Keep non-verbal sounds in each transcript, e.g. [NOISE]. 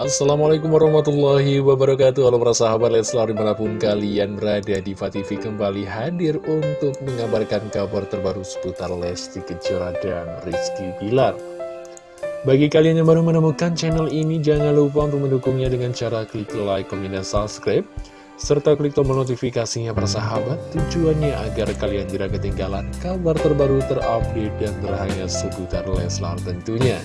Assalamualaikum warahmatullahi wabarakatuh. Halo para sahabat Leslar di mana pun kalian berada di TV kembali hadir untuk mengabarkan kabar terbaru seputar Lesti Kejora dan Rizky Bilar. Bagi kalian yang baru menemukan channel ini jangan lupa untuk mendukungnya dengan cara klik like, komen, dan subscribe serta klik tombol notifikasinya para sahabat. Tujuannya agar kalian tidak ketinggalan kabar terbaru terupdate dan terhangat seputar Leslar tentunya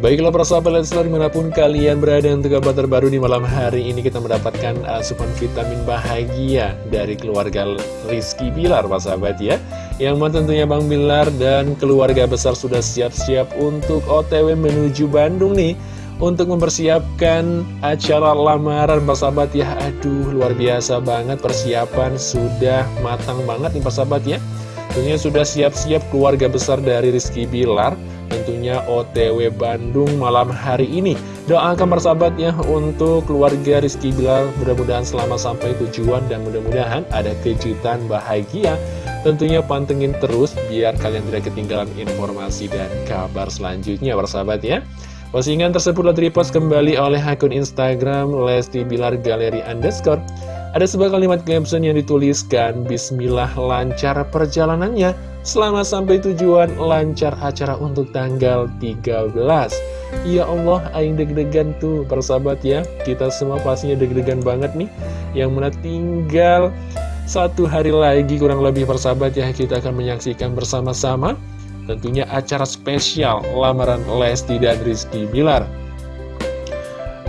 Baiklah para sahabat Leslar di mana pun kalian berada untuk kabar terbaru di malam hari ini kita mendapatkan asupan vitamin bahagia dari keluarga Rizky Bilar para sahabat ya. Yang mana tentunya Bang Bilar dan keluarga besar sudah siap-siap untuk otw menuju Bandung nih Untuk mempersiapkan acara lamaran para sahabat ya. Aduh luar biasa banget persiapan sudah matang banget nih para sahabat ya. Tentunya sudah siap-siap keluarga besar dari Rizky Bilar tentunya OTW Bandung malam hari ini. Doakan persahabat ya untuk keluarga Rizky Bilar mudah-mudahan selama sampai tujuan dan mudah-mudahan ada kejutan bahagia. Tentunya pantengin terus biar kalian tidak ketinggalan informasi dan kabar selanjutnya persahabat ya. Postingan tersebut telah repost kembali oleh akun Instagram Lesti Bilar Galeri Underscore ada sebuah kalimat caption yang dituliskan Bismillah lancar perjalanannya. Selamat sampai tujuan lancar acara untuk tanggal 13 Ya Allah, aing deg-degan tuh persahabat ya. Kita semua pastinya deg-degan banget nih. Yang mana tinggal satu hari lagi kurang lebih persahabat ya Kita akan menyaksikan bersama-sama Tentunya acara spesial lamaran Lesti dan Rizky Bilar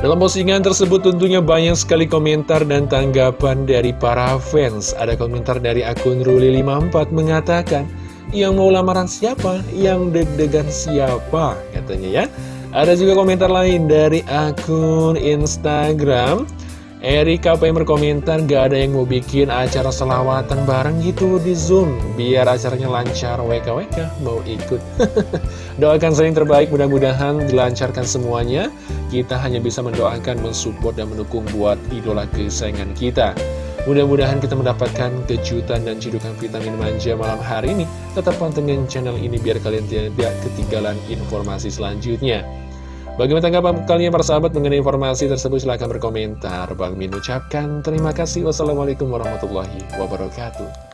dalam postingan tersebut tentunya banyak sekali komentar dan tanggapan dari para fans. Ada komentar dari akun Ruli54 mengatakan, yang mau lamaran siapa? Yang deg-degan siapa? Katanya ya. Ada juga komentar lain dari akun Instagram. Erika yang berkomentar gak ada yang mau bikin acara selawatan bareng gitu di Zoom. Biar acaranya lancar WKWK mau ikut. [LAUGHS] Doakan saya yang terbaik mudah-mudahan dilancarkan semuanya. Kita hanya bisa mendoakan, mensupport dan mendukung buat idola kesayangan kita. Mudah-mudahan kita mendapatkan kejutan dan cidukan vitamin manja malam hari ini. Tetap pantengin channel ini biar kalian tidak ketinggalan informasi selanjutnya Bagaimana tanggapan kalian para sahabat mengenai informasi tersebut? Silahkan berkomentar. Bang Min ucapkan terima kasih. Wassalamualaikum warahmatullahi wabarakatuh.